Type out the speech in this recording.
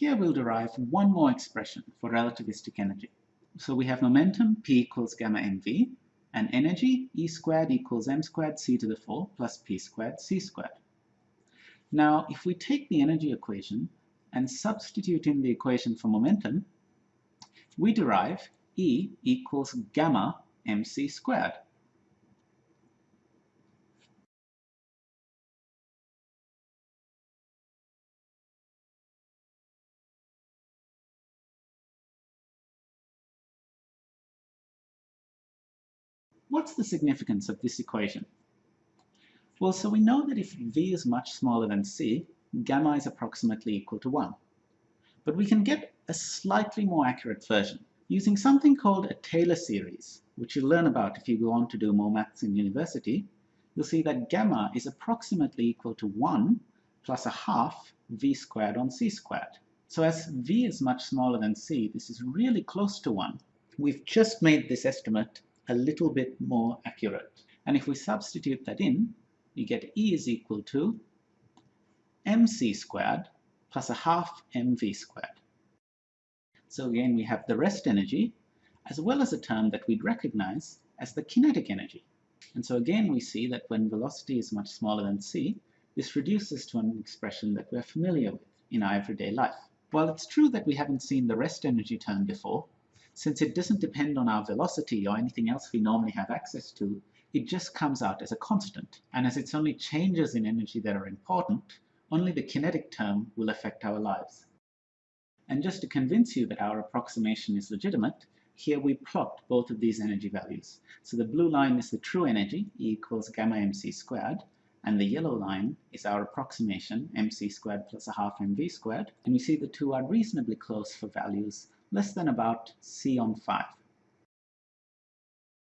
Here we'll derive one more expression for relativistic energy. So we have momentum P equals gamma mv, and energy E squared equals m squared c to the 4 plus p squared c squared. Now, if we take the energy equation and substitute in the equation for momentum, we derive E equals gamma mc squared. What's the significance of this equation? Well, so we know that if v is much smaller than c, gamma is approximately equal to 1. But we can get a slightly more accurate version using something called a Taylor series, which you'll learn about if you go on to do more maths in university. You'll see that gamma is approximately equal to 1 plus a half v squared on c squared. So as v is much smaller than c, this is really close to 1. We've just made this estimate a little bit more accurate. And if we substitute that in, we get E is equal to mc squared plus a half mv squared. So again, we have the rest energy as well as a term that we'd recognize as the kinetic energy. And so again, we see that when velocity is much smaller than c, this reduces to an expression that we're familiar with in our everyday life. While it's true that we haven't seen the rest energy term before, since it doesn't depend on our velocity or anything else we normally have access to, it just comes out as a constant. And as it's only changes in energy that are important, only the kinetic term will affect our lives. And just to convince you that our approximation is legitimate, here we plot both of these energy values. So the blue line is the true energy, E equals gamma mc squared, and the yellow line is our approximation, mc squared plus a half mv squared, and we see the two are reasonably close for values less than about C on 5.